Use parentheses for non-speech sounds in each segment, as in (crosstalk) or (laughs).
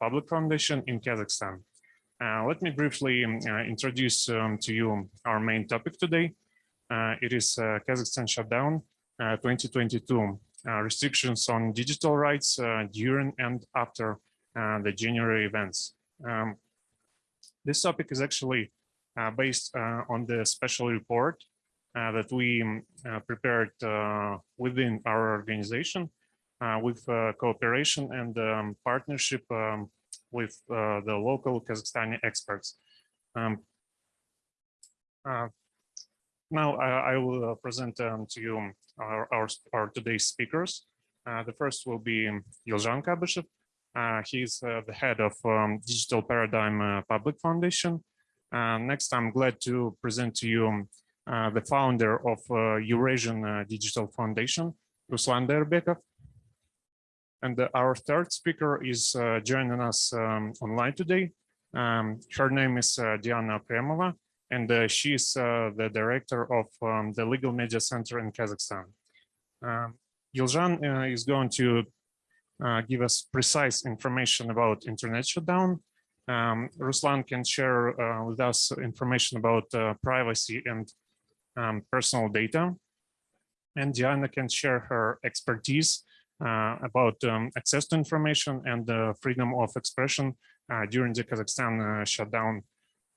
Public Foundation in Kazakhstan. Uh, let me briefly uh, introduce um, to you our main topic today. Uh, it is Kazakhstan shutdown 2022, restrictions on digital rights during and after the January events. Um, this topic is actually based on the special report that we prepared within our organization uh, with uh, cooperation and um, partnership um, with uh, the local Kazakhstani experts. Um, now I, I will present um, to you our, our, our today's speakers. the first will be Yilzhan Kabyshev. Uh, he's uh, the head of um, Digital Paradigm uh, Public Foundation. next, I'm glad to present to you the founder of Eurasian Digital Foundation, Ruslan Dairbekov. And our third speaker is uh, joining us um, online today. Um, her name is uh, Diana Okremova, and uh, she is uh, the director of um, the Legal Media Center in Kazakhstan. Um, Yilzhan uh, is going to uh, give us precise information about internet shutdown. Um, Ruslan can share with us information about privacy and um, personal data. And Diana can share her expertise uh, about um, access to information and freedom of expression uh, during the Kazakhstan uh, shutdown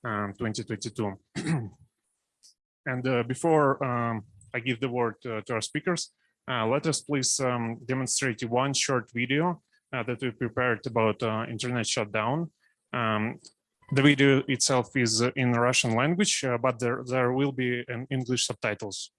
um, 2022. (clears throat) and before um, I give the word to our speakers, let us please um, demonstrate one short video that we prepared about internet shutdown. Um, the video itself is in Russian language, uh, but there, there will be an English subtitles.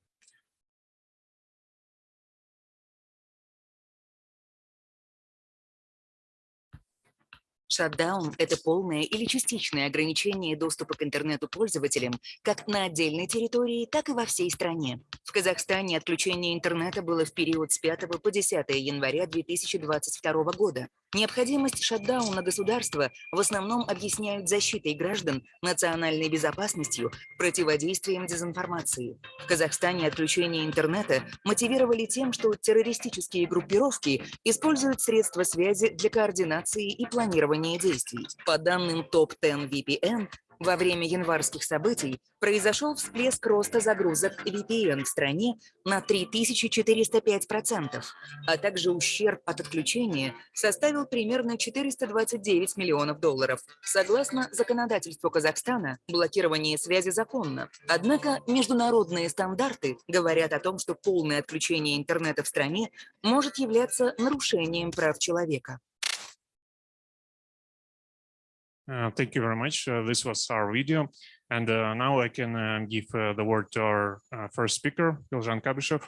Шатдаун – это полное или частичное ограничение доступа к интернету пользователям как на отдельной территории, так и во всей стране. В Казахстане отключение интернета было в период с 5 по 10 января 2022 года. Необходимость шатдауна государства в основном объясняют защитой граждан, национальной безопасностью, противодействием дезинформации. В Казахстане отключение интернета мотивировали тем, что террористические группировки используют средства связи для координации и планирования действий. По данным ТОП-10 VPN, во время январских событий произошел всплеск роста загрузок VPN в стране на 3405%, а также ущерб от отключения составил примерно 429 миллионов долларов. Согласно законодательству Казахстана, блокирование связи законно. Однако международные стандарты говорят о том, что полное отключение интернета в стране может являться нарушением прав человека. Uh, thank you very much. Uh, this was our video. And uh, now I can uh, give uh, the word to our uh, first speaker, Yilzhan Kabyshev.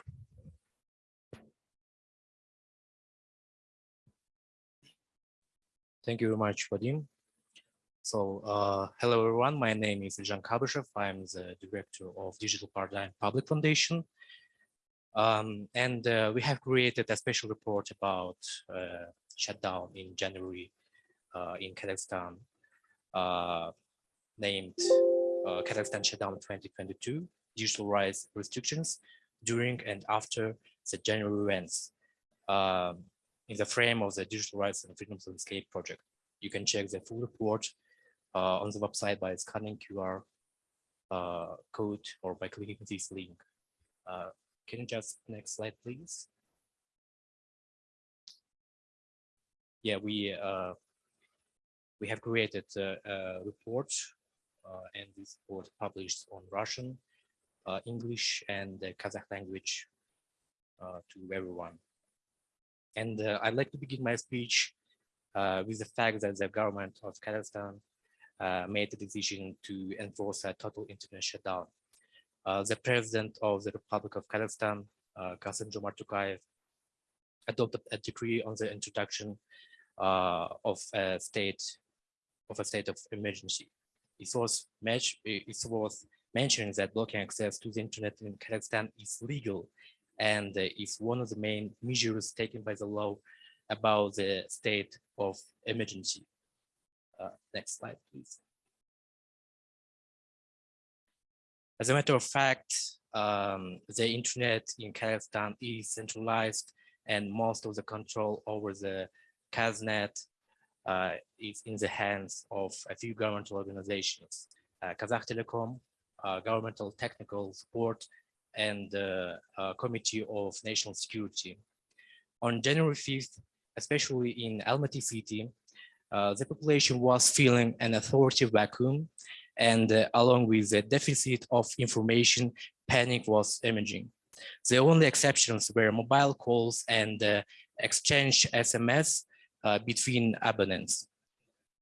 Thank you very much, Vadim. So, hello everyone. My name is Yilzhan Kabyshev. I'm the director of Digital Paradigm Public Foundation. Um, and we have created a special report about shutdown in January in Kazakhstan named uh, Kazakhstan Shutdown 2022, Digital Rights Restrictions during and after the January events um, in the frame of the Digital Rights and Freedoms Landscape project. You can check the full report uh, on the website by scanning QR uh, code or by clicking this link. Uh, can you just next slide, please? Yeah, we uh, we have created a, a report uh, and this report published on Russian, uh, English and Kazakh language uh, to everyone. And I'd like to begin my speech with the fact that the government of Kazakhstan made the decision to enforce a total internet shutdown. the president of the Republic of Kazakhstan, uh, Kassym-Jomart Tokayev, adopted a decree on the introduction uh, of a state of a state of emergency. It was, it was mentioned that blocking access to the internet in Kazakhstan is legal and is one of the main measures taken by the law about the state of emergency. Uh, next slide, please. As a matter of fact, um, the internet in Kazakhstan is centralized and most of the control over the Kaznet uh, is in the hands of a few governmental organizations, uh, Kazakh Telecom, uh, Governmental Technical Support, and the uh, Committee of National Security. On January 5th, especially in Almaty city, uh, the population was feeling an authority vacuum and uh, along with the deficit of information, panic was emerging. The only exceptions were mobile calls and exchange SMS uh, between abonnents.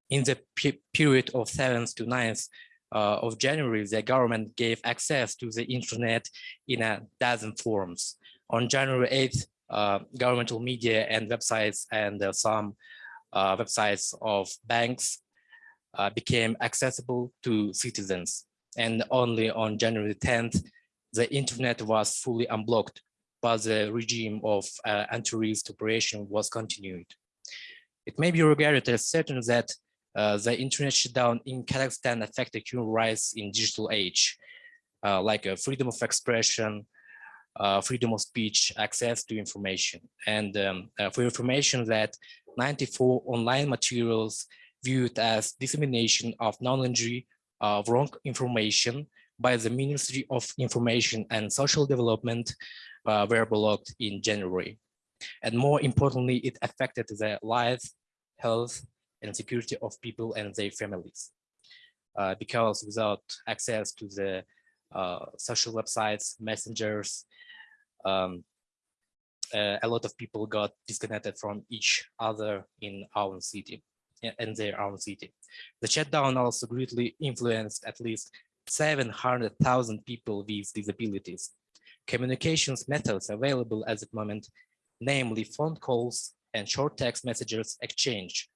In the pe- period of 7th to 9th uh, of January, the government gave access to the internet in a dozen forms. On January 8th, uh, governmental media and websites and uh, some uh, websites of banks uh, became accessible to citizens. And only on January 10th, the internet was fully unblocked, but the regime of uh, anti-terrorist operation was continued. It may be regarded as certain that uh, the internet shutdown in Kazakhstan affected human rights in digital age, uh, like uh, freedom of expression, uh, freedom of speech, access to information. And um, uh, for information that 94 online materials viewed as dissemination of knowledge of wrong information by the Ministry of Information and Social Development were blocked in January. And more importantly, it affected the lives, health, and security of people and their families. Uh, because without access to the uh, social websites, messengers, um, uh, a lot of people got disconnected from each other in our city in their own city. The shutdown also greatly influenced at least 700,000 people with disabilities. Communications methods available at the moment, namely phone calls and short text messages exchange,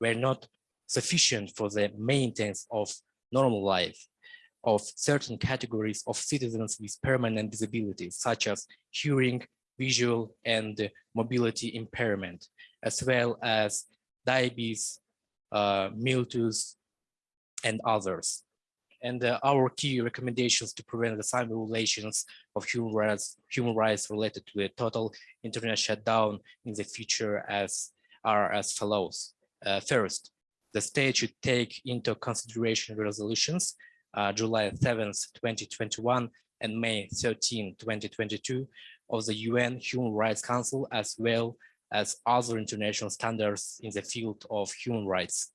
were not sufficient for the maintenance of normal life of certain categories of citizens with permanent disabilities, such as hearing, visual, and mobility impairment, as well as diabetes, uh, and others. And uh, our key recommendations to prevent the same violations of human rights, human rights related to a total internet shutdown in the future as are as follows. Uh, first, the state should take into consideration resolutions uh, July 7th, 2021 and May 13, 2022 of the UN Human Rights Council as well as other international standards in the field of human rights.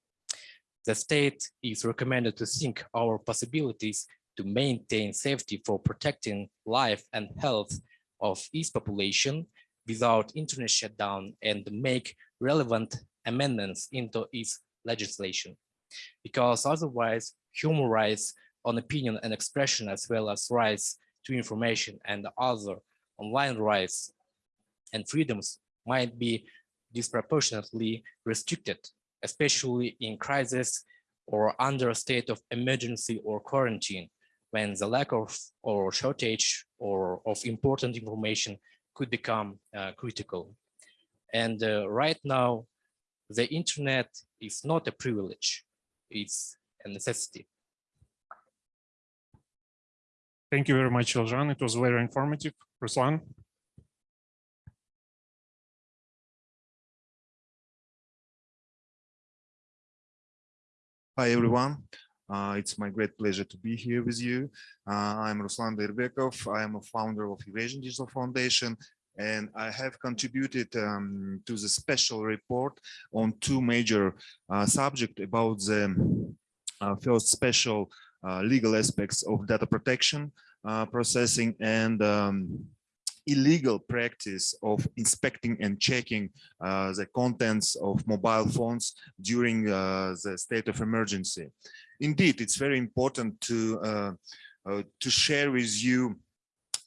The state is recommended to think our possibilities to maintain safety for protecting life and health of its population without internet shutdown and make relevant amendments into its legislation. Because otherwise, human rights on opinion and expression, as well as rights to information and other online rights and freedoms might be disproportionately restricted, especially in crisis or under a state of emergency or quarantine, when the lack of or shortage or of important information could become uh, critical. And uh, right now, the internet is not a privilege, it's a necessity. Thank you very much, Iljan. It was very informative. Ruslan? Hi, everyone. Uh, it's my great pleasure to be here with you. Uh, I'm Ruslan Dairbekov. I am a founder of Eurasian Digital Foundation, and I have contributed um, to the special report on two major uh, subjects about the uh, first special uh, legal aspects of data protection uh, processing and um, illegal practice of inspecting and checking uh, the contents of mobile phones during uh, the state of emergency. Indeed, it's very important to uh, uh to share with you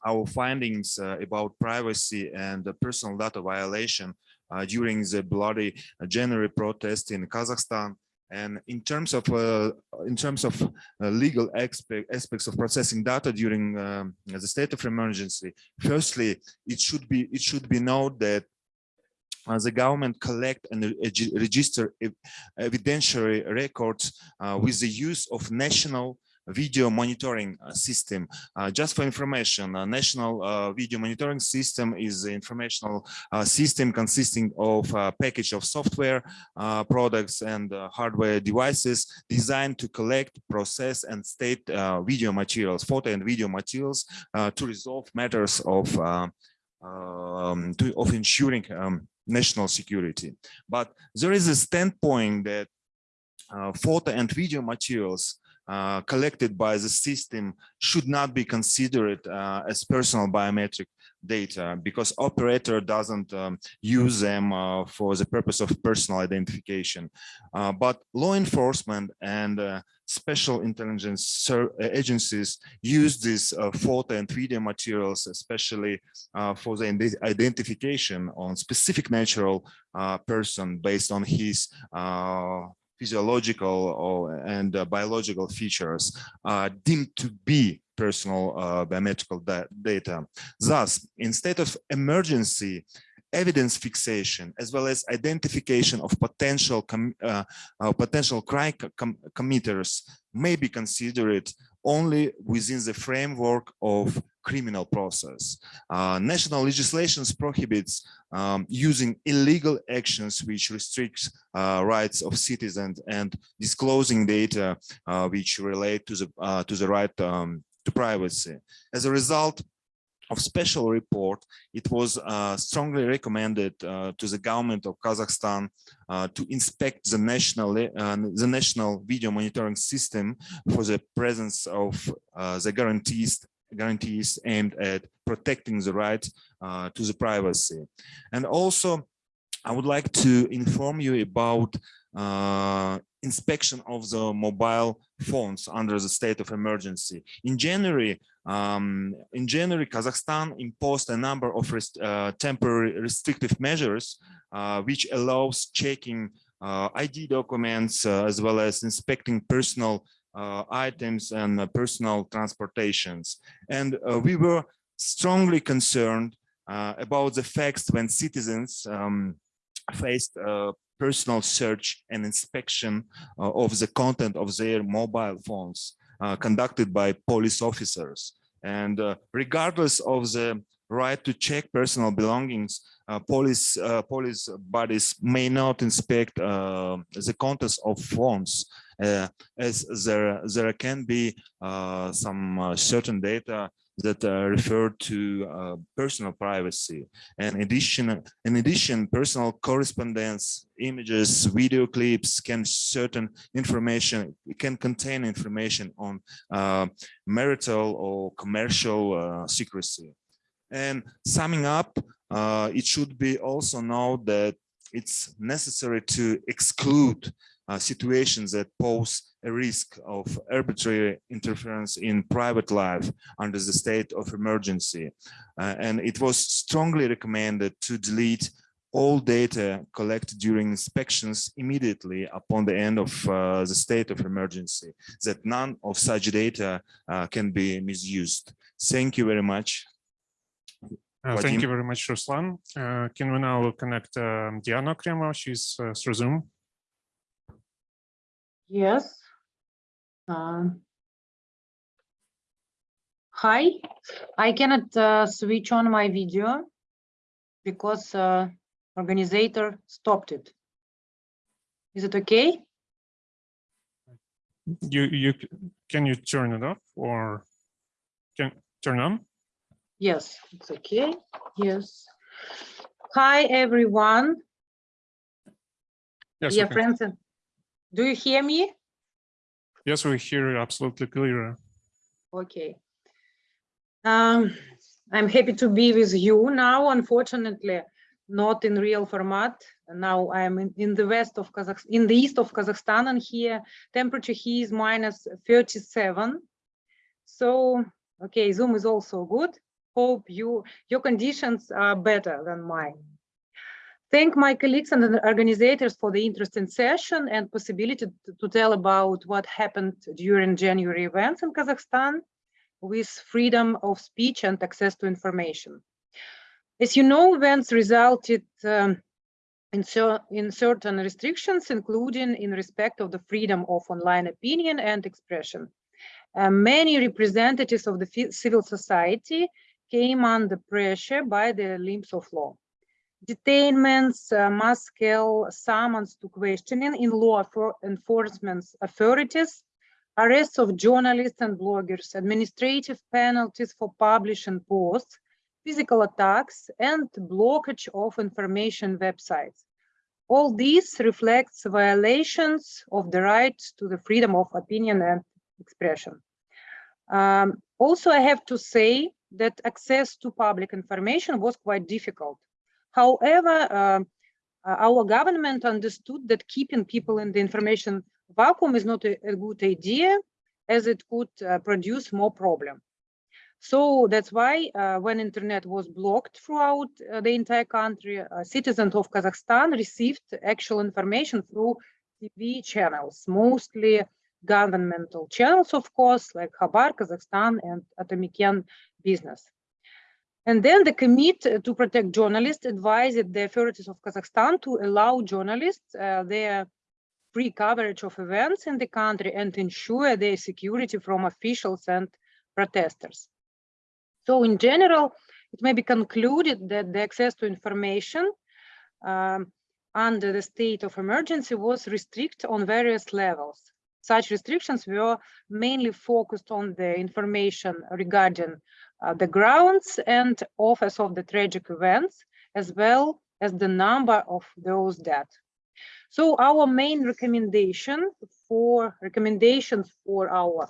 our findings uh, about privacy and personal data violation during the bloody January protest in Kazakhstan and in terms of uh, in terms of uh, legal aspect, aspects of processing data during um, the state of emergency, firstly, it should be it should be known that uh, the government collect and register evidentiary records uh, with the use of national video monitoring uh, system. Uh, just for information, a national uh, video monitoring system is an informational uh, system consisting of a package of software uh, products and uh, hardware devices designed to collect, process, and state uh, video materials, photo and video materials uh, to resolve matters of uh, um, to, of ensuring um, national security. But there is a standpoint that uh, photo and video materials uh, collected by the system should not be considered uh, as personal biometric data because operator doesn't um, use them uh, for the purpose of personal identification. Uh, but law enforcement and uh, special intelligence agencies use these photo and video materials, especially for the identification on specific natural person based on his physiological or, and uh, biological features uh, deemed to be personal uh, biometrical da- data. Thus, instead of emergency evidence fixation as well as identification of potential uh, uh, potential crime com- committers may be considered only within the framework of criminal process. Uh, national legislations prohibits um, using illegal actions which restricts uh, rights of citizens and disclosing data uh, which relate to the uh, to the right um, to privacy. As a result of special report, it was uh, strongly recommended uh, to the government of Kazakhstan uh, to inspect the national uh, the national video monitoring system for the presence of uh, the guarantees guarantees aimed at protecting the right uh, to the privacy. And also, I would like to inform you about uh, inspection of the mobile phones under the state of emergency. In January, um, in January, Kazakhstan imposed a number of rest, uh, temporary restrictive measures, uh, which allows checking uh, ID documents uh, as well as inspecting personal items and uh, personal transportations. And we were strongly concerned about the facts when citizens um, faced personal search and inspection uh, of the content of their mobile phones uh, conducted by police officers. And uh, regardless of the right to check personal belongings, uh, police uh, police bodies may not inspect uh, the contents of phones as there there can be some certain data that uh, refer to uh, personal privacy. And in addition, in addition, personal correspondence, images, video clips can certain information, can contain information on uh, marital or commercial uh, secrecy. And summing up, uh, it should be also known that it's necessary to exclude uh, situations that pose a risk of arbitrary interference in private life under the state of emergency. Uh, and it was strongly recommended to delete all data collected during inspections immediately upon the end of uh, the state of emergency, that none of such data uh, can be misused. Thank you very much. Uh, thank you very much, Ruslan. Uh, can we now connect um, Diana Kremo? She's uh, through Zoom. Yes. Um, hi, I cannot uh, switch on my video because uh, organizer stopped it. Is it okay? You you can you turn it off or can turn on? Yes, it's okay. Yes. Hi, everyone. Yes, Dear friends, do you hear me? yes, we hear you absolutely clear. Okay. Um, I'm happy to be with you now, unfortunately, not in real format. Now I am in, in the west of Kazakhstan, in the east of Kazakhstan, and here temperature here is minus 37. So, okay, Zoom is also good. Hope you your conditions are better than mine. Thank my colleagues and the organizers for the interesting session and possibility to, to tell about what happened during January events in Kazakhstan with freedom of speech and access to information. As you know, events resulted um, in, in certain restrictions, including in respect of the freedom of online opinion and expression. uh, many representatives of the civil society came under pressure by the limbs of law. Detainments, uh, mass scale summons to questioning in law for enforcement authorities, arrests of journalists and bloggers, administrative penalties for publishing posts, physical attacks, and blockage of information websites. All this reflects violations of the right to the freedom of opinion and expression. Um, also, I have to say that access to public information was quite difficult. However, uh, our government understood that keeping people in the information vacuum is not a, a good idea as it could uh, produce more problem. So that's why uh, when internet was blocked throughout uh, the entire country, uh, citizens of Kazakhstan received actual information through TV channels, mostly governmental channels, of course, like Khabar, Kazakhstan, and Atameken Business. And then the Committee to Protect Journalists advised the authorities of Kazakhstan to allow journalists uh, their free coverage of events in the country and ensure their security from officials and protesters. So in general, it may be concluded that the access to information um, under the state of emergency was restricted on various levels. Such restrictions were mainly focused on the information regarding uh, the grounds and authors of the tragic events, as well as the number of those dead. So our main recommendation for recommendations for our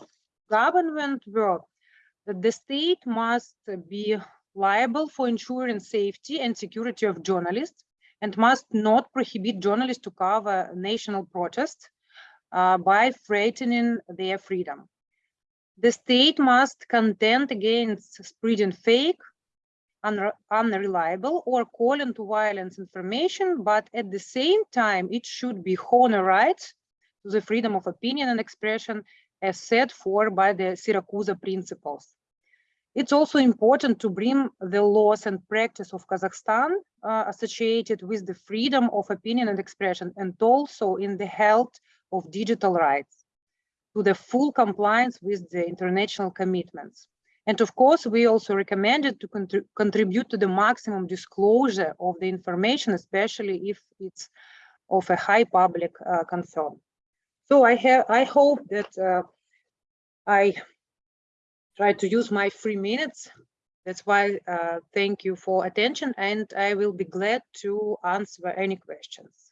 government were that the state must be liable for ensuring safety and security of journalists and must not prohibit journalists to cover national protests uh, by threatening their freedom. The state must contend against spreading fake, unre unreliable, or calling to violence information, but at the same time, it should be honor rights to the freedom of opinion and expression as set for by the Syracuse principles. It's also important to bring the laws and practice of Kazakhstan uh, associated with the freedom of opinion and expression, and also in the health of digital rights to the full compliance with the international commitments. And of course, we also recommended to contri contribute to the maximum disclosure of the information, especially if it's of a high public uh, concern. So I have, I hope that uh, I try to use my three minutes. That's why uh, thank you for attention, and I will be glad to answer any questions.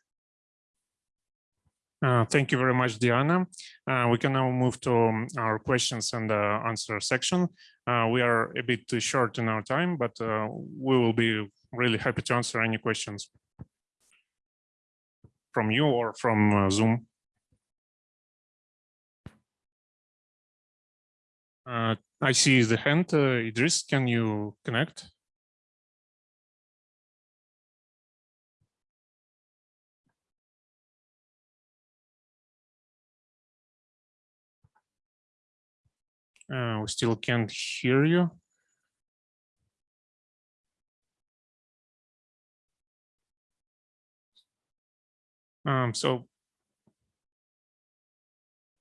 Uh, thank you very much, Diana. Uh, we can now move to um, our questions and uh, answer section. Uh, we are a bit short in our time, but uh, we will be really happy to answer any questions from you or from Zoom. I see the hand. Idris, can you connect? Uh, we still can't hear you. Um, so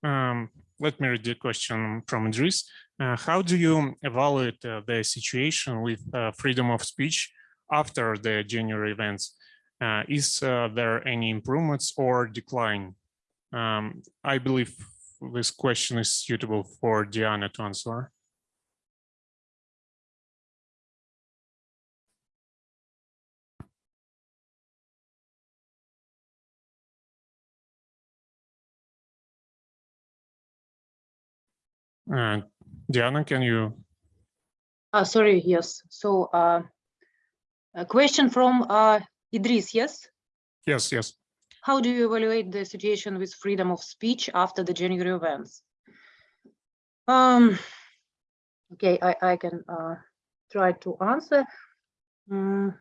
um, let me read the question from Idris. Uh, how do you evaluate uh, the situation with uh, freedom of speech after the January events? Uh, is uh, there any improvements or decline? Um, I believe this question is suitable for Diana to answer. Uh, Diana, can you? Uh, sorry, yes. So uh, a question from uh, Idris, yes? Yes, yes. How do you evaluate the situation with freedom of speech after the January events? Um, okay, I, I can uh, try to answer. Um,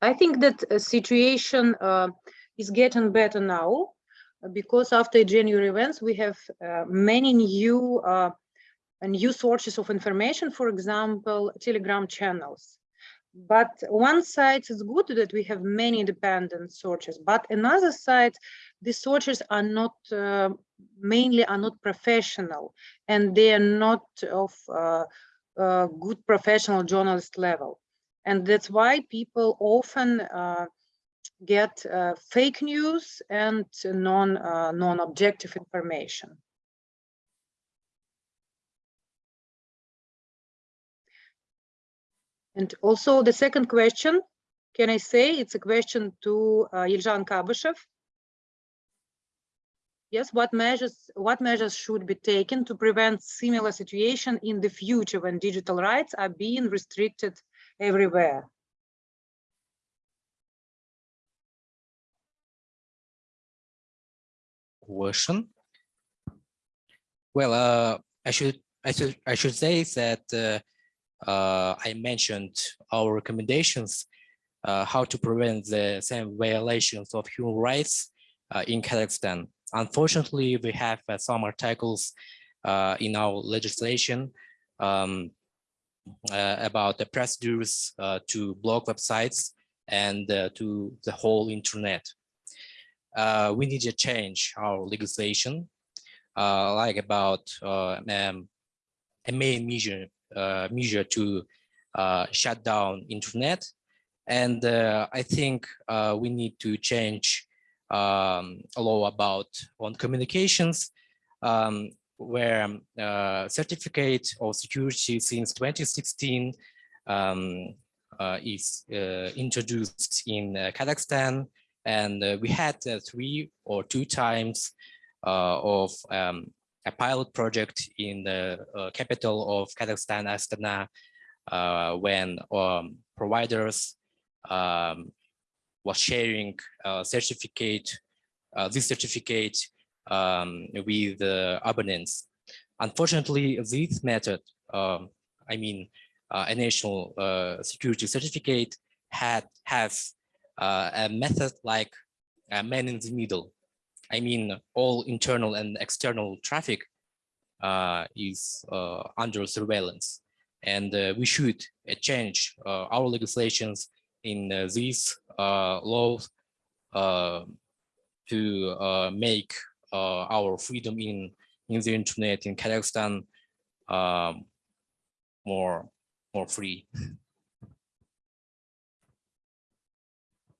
I think that a situation uh, is getting better now because after January events, we have uh, many new uh, new sources of information, for example, Telegram channels. But one side is good that we have many independent sources, but another side, the sources are not uh, mainly are not professional and they are not of uh, uh, good professional journalist level. And that's why people often uh, get uh, fake news and non, uh, non-objective information. And also the second question, can I say it's a question to uh, Yelzhan Kabyshev? Yes, what measures what measures should be taken to prevent similar situation in the future when digital rights are being restricted everywhere? version. Well, uh, I should I should I should say that uh, uh, I mentioned our recommendations uh, how to prevent the same violations of human rights uh, in Kazakhstan. Unfortunately, we have uh, some articles uh, in our legislation um, uh, about the procedures to block websites and to the whole internet. We need to change our legislation, like about um, a main measure measure to uh, shut down internet. And uh, I think uh, we need to change um, a law about on communications, um, where uh, certificate of security since 2016 um, uh, is uh, introduced in uh, Kazakhstan. And uh, we had uh, three or two times uh, of um, a pilot project in the uh, capital of Kazakhstan, Astana, uh, when um, providers um, was sharing uh, certificate, uh, this certificate um, with the abonnents. Unfortunately, this method, um, I mean, uh, a national uh, security certificate had has uh, a method like a man in the middle. I mean, all internal and external traffic uh, is uh, under surveillance. And uh, we should uh, change uh, our legislations in uh, these laws to make our freedom in, in the internet in Kazakhstan um, more, more free. (laughs)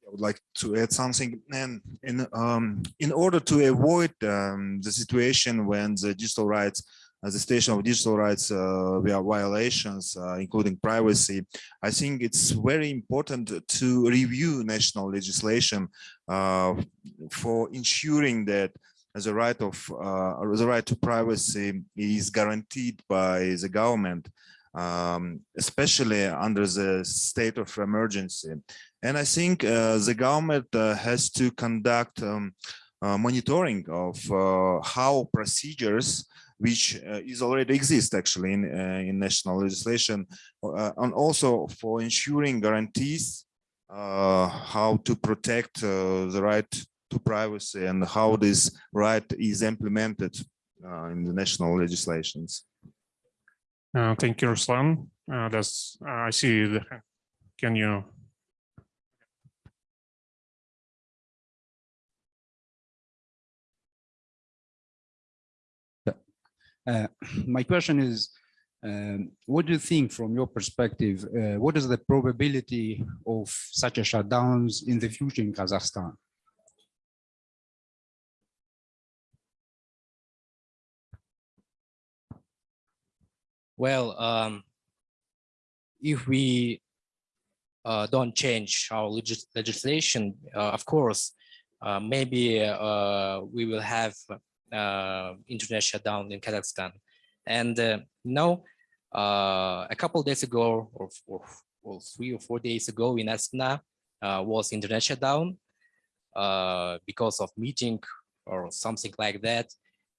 I would like to add something. And in um, in order to avoid um, the situation when the digital rights, uh, the station of digital rights uh, via violations, uh, including privacy, I think it's very important to review national legislation uh, for ensuring that the right of uh, the right to privacy is guaranteed by the government, um, especially under the state of emergency. And I think uh, the government uh, has to conduct um, uh, monitoring of uh, how procedures, which uh, is already exist actually in, uh, in national legislation, and also for ensuring guarantees how to protect the right to privacy and how this right is implemented in the national legislations. Uh, thank you, Ruslan. Uh, that's, I see the, can you Uh, my question is, um, what do you think from your perspective, uh, what is the probability of such a shutdowns in the future in Kazakhstan? Well, um, if we uh, don't change our legis legislation, uh, of course, uh, maybe uh, we will have uh, internet shutdown in Kazakhstan. And uh, now, uh, a couple days ago, or, or, or, three or four days ago in Astana, was internet shutdown because of meeting or something like that.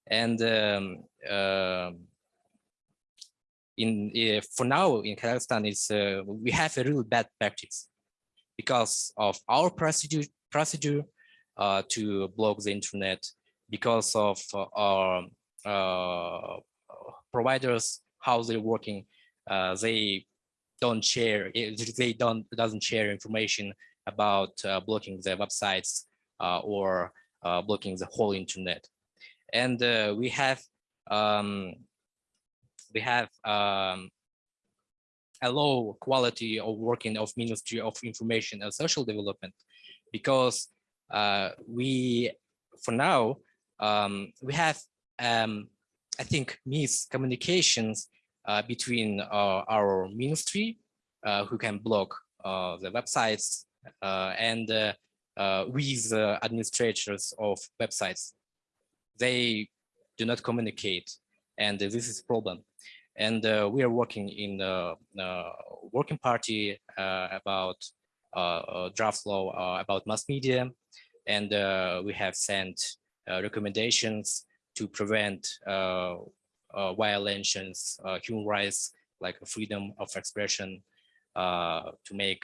And um, uh, in uh, for now in Kazakhstan, is uh, we have a really bad practice because of our procedure procedure uh, to block the internet because of uh, our uh, providers, how they're working, uh, they don't share, they don't doesn't share information about blocking the websites or blocking the whole internet. and we have um, we have um, a low quality of working of Ministry of Information and Social Development because uh, we, for now, um, we have, um, I think, miscommunications uh, between uh, our ministry, uh, who can block uh, the websites, uh, and with administrators of websites. They do not communicate, and this is a problem. And uh, we are working in the uh, working party uh, about uh, uh, draft law uh, about mass media, and uh, we have sent uh, recommendations to prevent uh, uh, violations, uh, human rights, like freedom of expression, uh, to make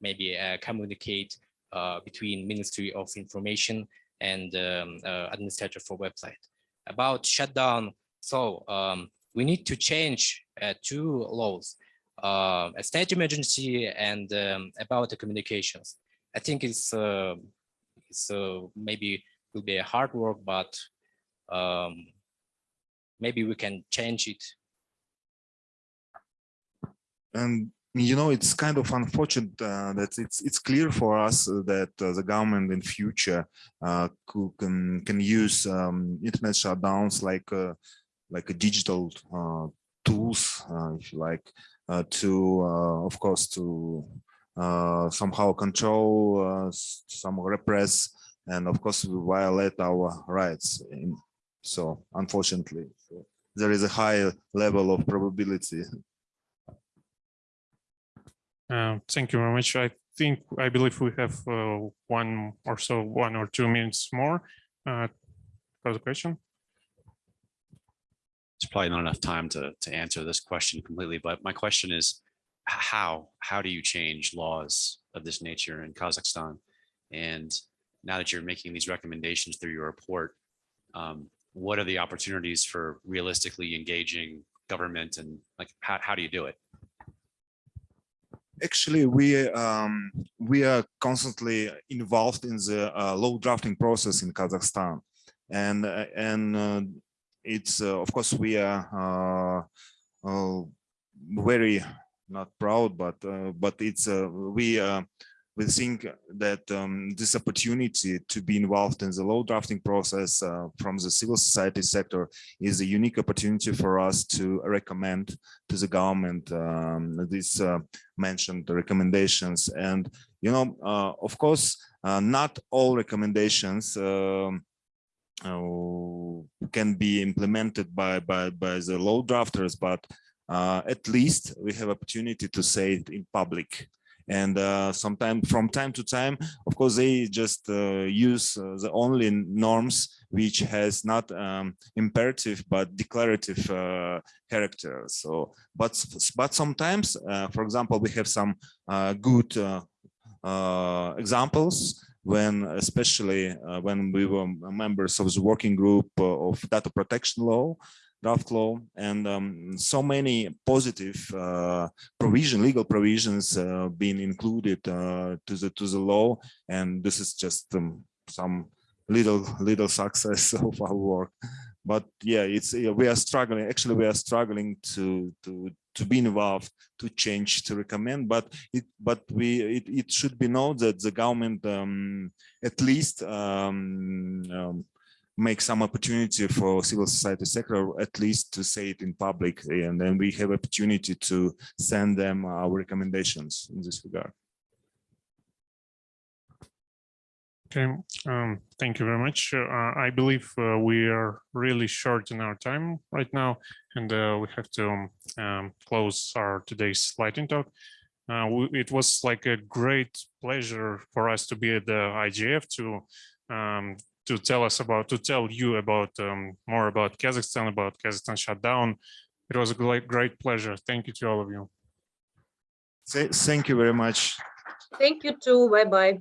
maybe uh, communicate uh, between Ministry of Information and um, uh, administrator for website. About shutdown, so um, we need to change uh, two laws, uh, a state emergency and um, about the communications. I think it's, uh, it's maybe will be a hard work, but um, maybe we can change it. And you know, it's kind of unfortunate uh, that it's it's clear for us that uh, the government in future uh, can can use um, internet shutdowns like uh, like a digital uh, tools, uh, if you like, uh, to of course to somehow control, some repress, and of course we violate our rights. In, so unfortunately, there is a high level of probability Uh, Thank you very much. I think, I believe we have uh, one or so, one or two minutes more uh, for the question. Probably not enough time to, to answer this question completely, but my question is, how, how do you change laws of this nature in Kazakhstan? And now that you're making these recommendations through your report, um, what are the opportunities for realistically engaging government and like, how, how do you do it? actually we um we are constantly involved in the uh, law drafting process in kazakhstan and uh, and uh, it's uh, of course we are uh, uh, very not proud but but it's we we think that um, this opportunity to be involved in the law drafting process uh, from the civil society sector is a unique opportunity for us to recommend to the government um, these uh, mentioned recommendations. And you know uh, of course not all recommendations um, can be implemented by by by the law drafters but uh, at least we have opportunity to say it in public. And uh, sometime from time to time of course they just uh, use uh, the only norms which has not um, imperative but declarative uh, character. So but but sometimes uh, for example we have some uh, good uh, uh, examples when especially uh, when we were members of the working group uh, of data protection law draft law and um, so many positive uh, provision legal provisions uh, being included uh, to the to the law. And this is just um, some little little success (laughs) of our work. But yeah it's we are struggling actually we are struggling to to to be involved to change to recommend but it but we it, it should be known that the government um, at least um, um, make some opportunity for civil society sector at least to say it in public and then we have opportunity to send them our recommendations in this regard Okay, um, thank you very much. Uh, I believe uh, we are really short in our time right now, and uh, we have to um, close our today's lightning talk. Uh, we- it was like a great pleasure for us to be at the IGF to um, to tell us about to tell you about um, more about Kazakhstan, about Kazakhstan shutdown. It was a great great pleasure. Thank you to all of you. Thank you very much Thank you too. Bye bye.